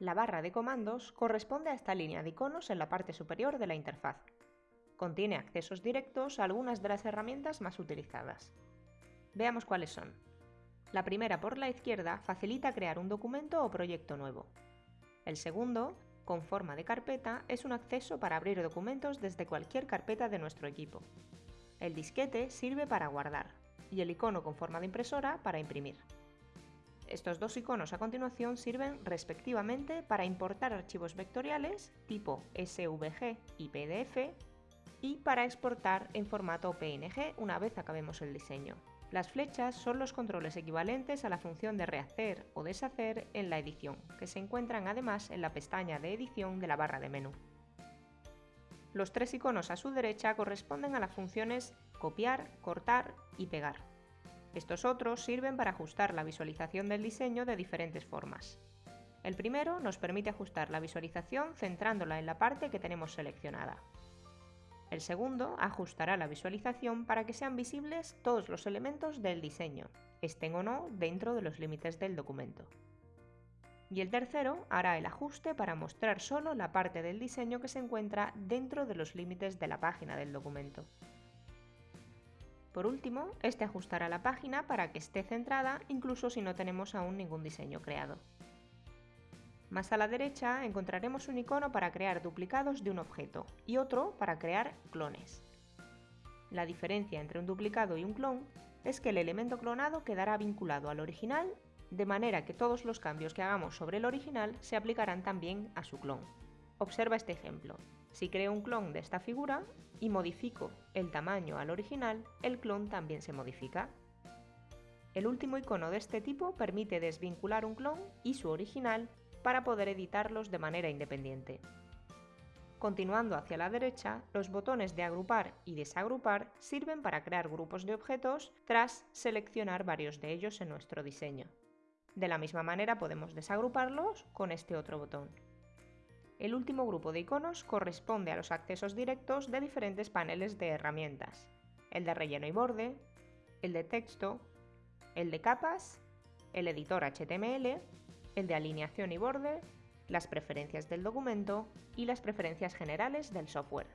La barra de comandos corresponde a esta línea de iconos en la parte superior de la interfaz. Contiene accesos directos a algunas de las herramientas más utilizadas. Veamos cuáles son. La primera por la izquierda facilita crear un documento o proyecto nuevo. El segundo, con forma de carpeta, es un acceso para abrir documentos desde cualquier carpeta de nuestro equipo. El disquete sirve para guardar y el icono con forma de impresora para imprimir. Estos dos iconos a continuación sirven respectivamente para importar archivos vectoriales tipo SVG y PDF y para exportar en formato PNG una vez acabemos el diseño. Las flechas son los controles equivalentes a la función de rehacer o deshacer en la edición, que se encuentran además en la pestaña de edición de la barra de menú. Los tres iconos a su derecha corresponden a las funciones copiar, cortar y pegar. Estos otros sirven para ajustar la visualización del diseño de diferentes formas. El primero nos permite ajustar la visualización centrándola en la parte que tenemos seleccionada. El segundo ajustará la visualización para que sean visibles todos los elementos del diseño, estén o no dentro de los límites del documento. Y el tercero hará el ajuste para mostrar solo la parte del diseño que se encuentra dentro de los límites de la página del documento. Por último, este ajustará la página para que esté centrada incluso si no tenemos aún ningún diseño creado. Más a la derecha encontraremos un icono para crear duplicados de un objeto y otro para crear clones. La diferencia entre un duplicado y un clon es que el elemento clonado quedará vinculado al original, de manera que todos los cambios que hagamos sobre el original se aplicarán también a su clon. Observa este ejemplo. Si creo un clon de esta figura y modifico el tamaño al original, el clon también se modifica. El último icono de este tipo permite desvincular un clon y su original para poder editarlos de manera independiente. Continuando hacia la derecha, los botones de agrupar y desagrupar sirven para crear grupos de objetos tras seleccionar varios de ellos en nuestro diseño. De la misma manera podemos desagruparlos con este otro botón. El último grupo de iconos corresponde a los accesos directos de diferentes paneles de herramientas, el de relleno y borde, el de texto, el de capas, el editor HTML el de alineación y borde, las preferencias del documento y las preferencias generales del software.